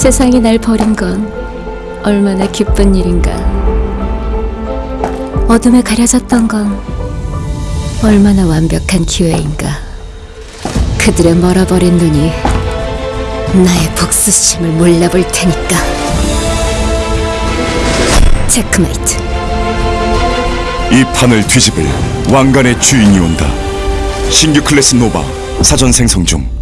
세상이 날 버린 건 얼마나 기쁜 일인가. 어둠에 가려졌던 건 얼마나 완벽한 기회인가. 그들의 멀어버린 눈이 나의 복수심을 몰라볼 테니까. 체크메이트. 이 판을 뒤집을 왕관의 주인이 온다. 신규 클래스 노바 사전 생성 중.